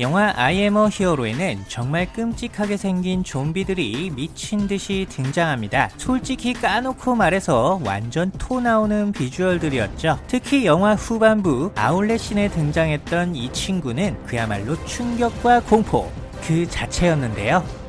영화 I am a Hero에는 정말 끔찍하게 생긴 좀비들이 미친 듯이 등장합니다. 솔직히 까놓고 말해서 완전 토 나오는 비주얼들이었죠. 특히 영화 후반부 아울렛신에 등장했던 이 친구는 그야말로 충격과 공포 그 자체였는데요.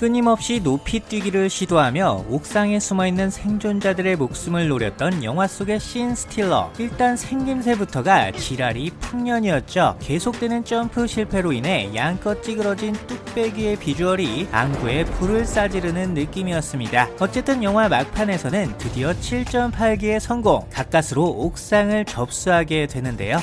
끊임없이 높이 뛰기를 시도하며 옥상에 숨어있는 생존자들의 목숨을 노렸던 영화 속의 신 스틸러. 일단 생김새부터가 지랄이 풍년이었죠. 계속되는 점프 실패로 인해 양껏 찌그러진 뚝배기의 비주얼이 안구에 불을 싸지르는 느낌이었습니다. 어쨌든 영화 막판에서는 드디어 7.8기의 성공. 가까스로 옥상을 접수하게 되는데요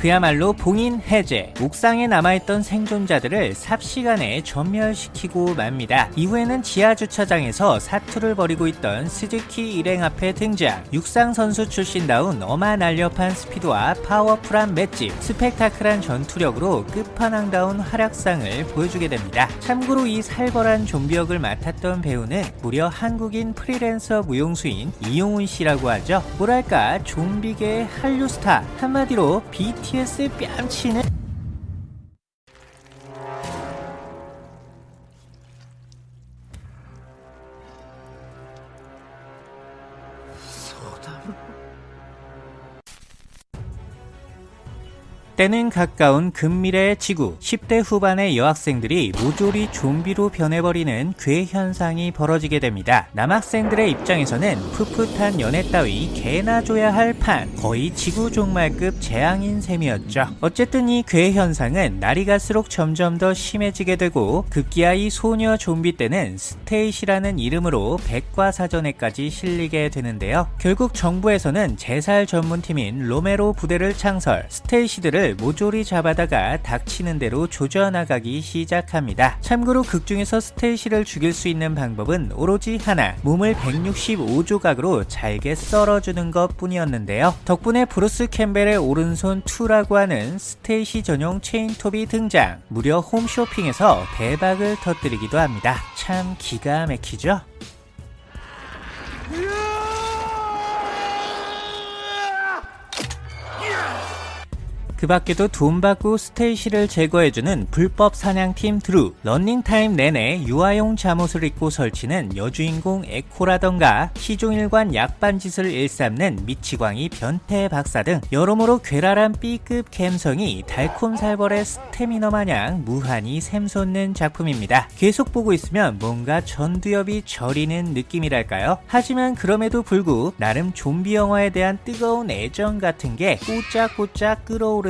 그야말로 봉인 해제, 옥상에 남아있던 생존자들을 삽시간에 전멸시키고 맙니다. 이후에는 지하주차장에서 사투를 벌이고 있던 스즈키 일행 앞에 등장, 육상 선수 출신다운 어마 날렵한 스피드와 파워풀한 맷집, 스펙타클한 전투력으로 끝판왕다운 활약상을 보여주게 됩니다. 참고로 이 살벌한 좀비 역을 맡았던 배우는 무려 한국인 프리랜서 무용수인 이용훈 씨라고 하죠. 뭐랄까 좀비계의 한류 스타, 한마디로 BT BTS 뺨치는 때는 가까운 근미래의 지구 10대 후반의 여학생들이 모조리 좀비로 변해버리는 괴 현상이 벌어지게 됩니다. 남학생들의 입장에서는 풋풋한 연애 따위 개나 줘야 할 판 거의 지구 종말급 재앙인 셈이었죠. 어쨌든 이 괴 현상은 날이 갈수록 점점 더 심해지게 되고 급기야 이 소녀 좀비 떼는 스테이시라는 이름으로 백과사전에까지 실리게 되는데요. 결국 정부에서는 재살 전문팀인 로메로 부대를 창설 스테이시들을 모조리 잡아다가 닥치는 대로 조져나가기 시작합니다. 참고로 극중에서 스테이시를 죽일 수 있는 방법은 오로지 하나 몸을 165조각으로 잘게 썰어주는 것 뿐이었는데요. 덕분에 브루스 캠벨의 오른손 2라고 하는 스테이시 전용 체인톱이 등장 무려 홈쇼핑에서 대박을 터뜨리기도 합니다. 참 기가 막히죠? 그 밖에도 돈 받고 스테이시를 제거해주는 불법 사냥팀 드루, 런닝타임 내내 유아용 잠옷을 입고 설치는 여주인공 에코라던가 시종일관 약 빤 짓을 일삼는 미치광이 변태 박사 등 여러모로 괴랄한 B급 감성이 달콤살벌의 스태미너 마냥 무한히 샘솟는 작품입니다. 계속 보고 있으면 뭔가 전두엽이 저리는 느낌이랄까요? 하지만 그럼에도 불구 나름 좀비 영화에 대한 뜨거운 애정 같은 게 꼬짝꼬짝 끌어오르는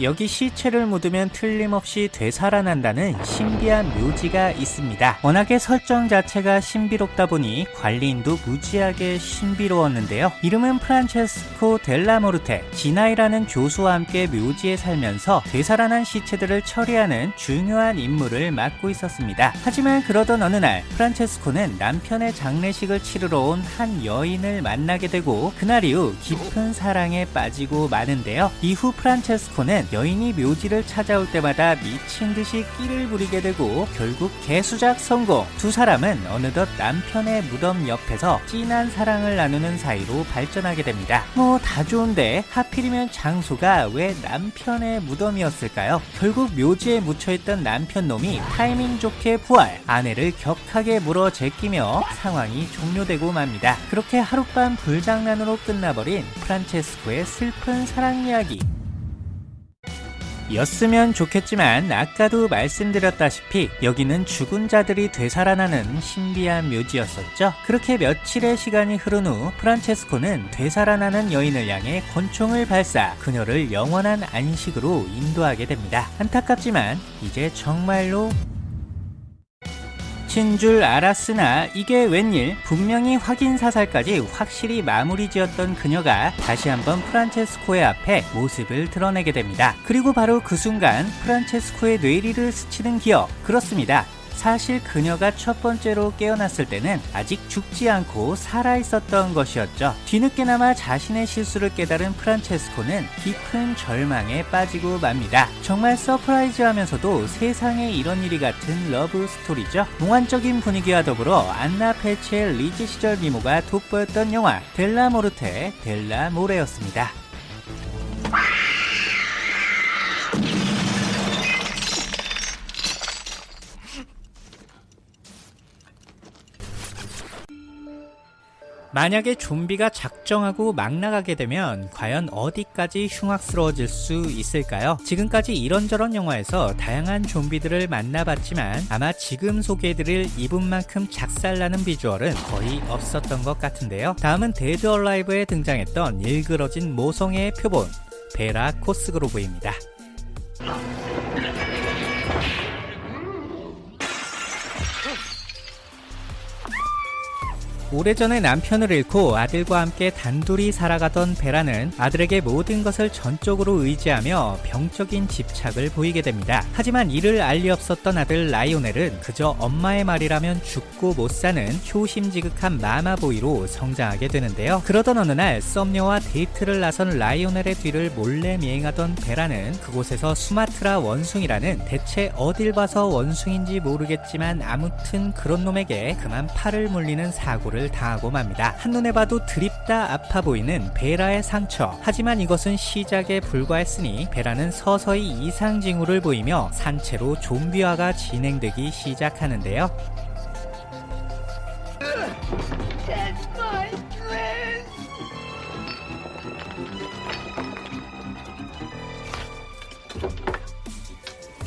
여기 시체를 묻으면 틀림없이 되살아난다는 신비한 묘지가 있습니다. 워낙에 설정 자체가 신비롭다 보니 관리인도 무지하게 신비로웠는데요. 이름은 프란체스코 델라모르테, 지나이라는 교수와 함께 묘지에 살면서 되살아난 시체들을 처리하는 중요한 임무를 맡고 있었습니다. 하지만 그러던 어느 날 프란체스코는 남편의 장례식을 치르러 온 한 여인을 만나게 되고 그날 이후 깊은 사랑에 빠지고 마는데요. 이후 프란체스코는 여인이 묘지를 찾아올 때마다 미친 듯이 끼를 부리게 되고 결국 개수작 성공. 두 사람은 어느덧 남편의 무덤 옆에서 진한 사랑을 나누는 사이로 발전하게 됩니다. 뭐 다 좋은데 하필이면 장소가 왜 남편의 무덤이었을까요? 결국 묘지에 묻혀있던 남편 놈이 타이밍 좋게 부활, 아내를 격하게 물어 제끼며 상황이 종료되고 맙니다. 그렇게 하룻밤 불장난으로 끝나버린 프란체스코의 슬픈 사랑 이야기. 였으면 좋겠지만 아까도 말씀드렸다시피 여기는 죽은 자들이 되살아나는 신비한 묘지였었죠. 그렇게 며칠의 시간이 흐른 후 프란체스코는 되살아나는 여인을 향해 권총을 발사 그녀를 영원한 안식으로 인도하게 됩니다. 안타깝지만 이제 정말로 끝인 줄 알았으나 이게 웬일 분명히 확인 사살까지 확실히 마무리 지었던 그녀가 다시 한번 프란체스코의 앞에 모습을 드러내게 됩니다. 그리고 바로 그 순간 프란체스코의 뇌리를 스치는 기억 그렇습니다. 사실 그녀가 첫 번째로 깨어났을 때는 아직 죽지 않고 살아 있었던 것이었죠. 뒤늦게나마 자신의 실수를 깨달은 프란체스코는 깊은 절망에 빠지고 맙니다. 정말 surprise하면서도 세상에 이런 일이 같은 러브 스토리죠. 몽환적인 분위기와 더불어 안나 펠치의 리즈 시절 미모가 돋보였던 영화 델라모르테 델라모레였습니다. 만약에 좀비가 작정하고 막 나가게 되면 과연 어디까지 흉악스러워질 수 있을까요? 지금까지 이런저런 영화에서 다양한 좀비들을 만나봤지만 아마 지금 소개해드릴 이분만큼 작살나는 비주얼은 거의 없었던 것 같은데요. 다음은 데드 얼라이브에 등장했던 일그러진 모성애의 표본 베라 코스그로브입니다. 오래전에 남편을 잃고 아들과 함께 단둘이 살아가던 베라는 아들에게 모든 것을 전적으로 의지하며 병적인 집착을 보이게 됩니다. 하지만 이를 알리 없었던 아들 라이오넬은 그저 엄마의 말이라면 죽고 못 사는 효심지극한 마마보이로 성장하게 되는데요. 그러던 어느 날 썸녀와 데이트를 나선 라이오넬의 뒤를 몰래 미행하던 베라는 그곳에서 수마트라 원숭이라는 대체 어딜 봐서 원숭인지 모르겠지만 아무튼 그런 놈에게 그만 팔을 물리는 사고를 당하고 맙니다. 한눈에 봐도 드립다 아파 보이는 베라의 상처. 하지만 이것은 시작에 불과했으니 베라는 서서히 이상 징후를 보이며 산채로 좀비화가 진행되기 시작하는데요.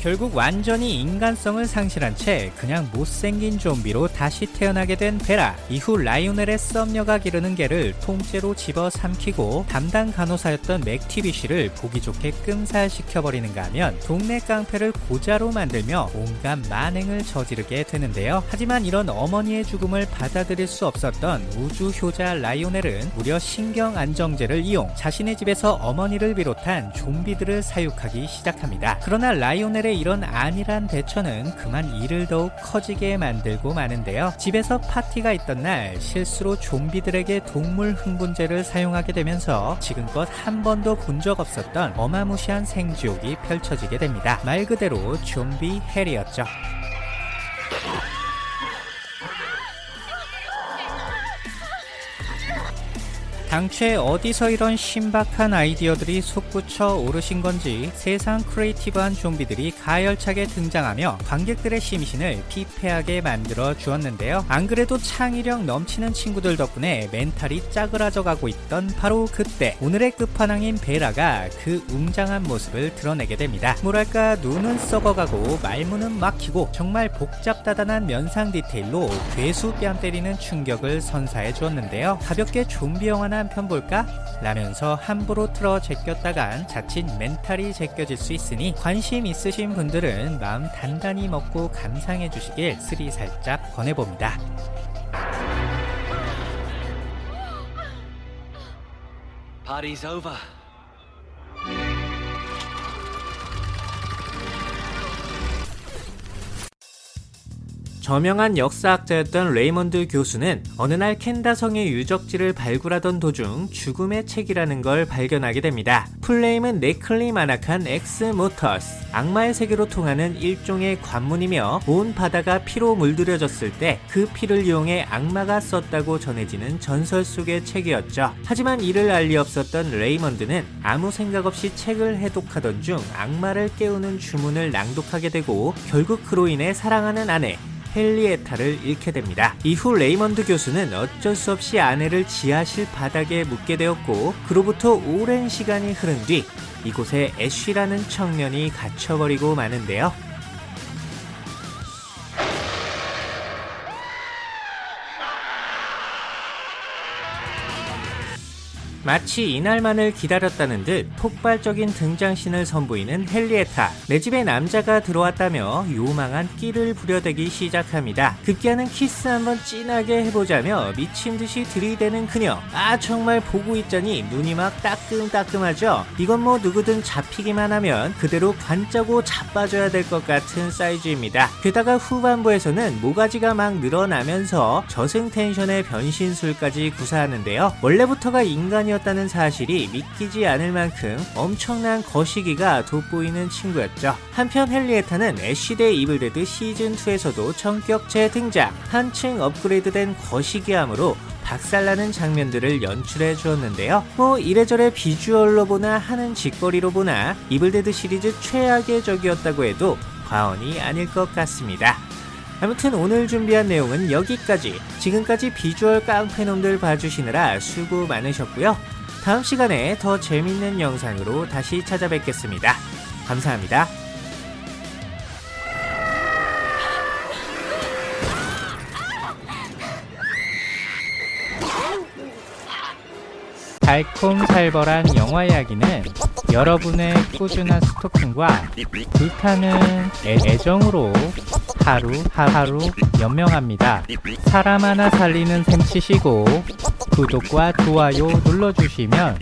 결국 완전히 인간성을 상실한 채 그냥 못생긴 좀비로 다시 태어나게 된 베라. 이후 라이오넬의 썸녀가 기르는 개를 통째로 집어 삼키고 담당 간호사였던 맥티비 씨를 보기 좋게 끔살시켜버리는가 하면 동네 깡패를 고자로 만들며 온갖 만행을 저지르게 되는데요. 하지만 이런 어머니의 죽음을 받아들일 수 없었던 우주 효자 라이오넬은 무려 신경 안정제를 이용 자신의 집에서 어머니를 비롯한 좀비들을 사육하기 시작합니다. 그러나 라이오넬의 이런 안일한 대처는 그만 일을 더욱 커지게 만들고 마는데요. 집에서 파티가 있던 날 실수로 좀비들에게 동물 흥분제를 사용하게 되면서 지금껏 한 번도 본 적 없었던 어마무시한 생지옥이 펼쳐지게 됩니다. 말 그대로 좀비 헬이었죠. 당최 어디서 이런 신박한 아이디어들이 솟구쳐 오르신 건지 세상 creative한 좀비들이 가열차게 등장하며 관객들의 심신을 피폐하게 만들어 주었는데요. 안 그래도 창의력 넘치는 친구들 덕분에 멘탈이 짜그라져 가고 있던 바로 그때 오늘의 끝판왕인 베라가 그 웅장한 모습을 드러내게 됩니다. 뭐랄까 눈은 썩어가고 말문은 막히고 정말 복잡다단한 면상 디테일로 괴수 뺨 때리는 충격을 선사해 주었는데요. 가볍게 좀비 영화나 한 편 볼까? 라면서 함부로 틀어 제꼈다간 자칫 멘탈이 제껴질 수 있으니 관심 있으신 분들은 마음 단단히 먹고 감상해 주시길 스리살짝 권해봅니다. Party's. 저명한 역사학자였던 레이먼드 교수는 어느 날 칸다르성의 유적지를 발굴하던 도중 죽음의 책이라는 걸 발견하게 됩니다. full name은 네크로노미콘 엑스 모르티스. 악마의 세계로 통하는 일종의 관문이며 온 바다가 피로 물들여졌을 때 그 피를 이용해 악마가 썼다고 전해지는 전설 속의 책이었죠. 하지만 이를 알리 없었던 레이먼드는 아무 생각 없이 책을 해독하던 중 악마를 깨우는 주문을 낭독하게 되고 결국 그로 인해 사랑하는 아내 헨리에타를 잃게 됩니다. 이후 레이먼드 교수는 어쩔 수 없이 아내를 지하실 바닥에 묻게 되었고 그로부터 오랜 시간이 흐른 뒤 이곳에 애쉬라는 청년이 갇혀버리고 마는데요. 마치 이날만을 기다렸다는 듯 폭발적인 등장신을 선보이는 헨리에타. 내 집에 남자가 들어왔다며 요망한 끼를 부려대기 시작합니다. 급기야는 키스 한번 진하게 해보자며 미친 듯이 들이대는 그녀. 아 정말 보고 있자니 눈이 막 따끔따끔하죠. 이건 뭐 누구든 잡히기만 하면 그대로 관 짜고 자빠져야 될 것 같은 사이즈입니다. 게다가 후반부에서는 모가지가 막 늘어나면서 저승 텐션의 변신술까지 구사하는데요. 원래부터가 인간이었다는 사실이 믿기지 않을 만큼 엄청난 거시기가 돋보이는 친구였죠. 한편 헨리에타는 애쉬대 이블데드 시즌2에서도 전격 재등장. 한층 업그레이드된 거시기함으로 박살나는 장면들을 연출해 주었는데요. 뭐 이래저래 비주얼로 보나 하는 짓거리로 보나 이블데드 시리즈 최악의 적이었다고 해도 과언이 아닐 것 같습니다. 아무튼 오늘 준비한 내용은 여기까지. 지금까지 비주얼 깡패놈들 봐주시느라 수고 많으셨고요. 다음 시간에 더 재밌는 영상으로 다시 찾아뵙겠습니다. 감사합니다. 달콤살벌한 영화 이야기는 여러분의 꾸준한 스토킹과 불타는 애, 애정으로 하루 하루 연명합니다. 사람 하나 살리는 셈 치시고 구독과 좋아요 눌러주시면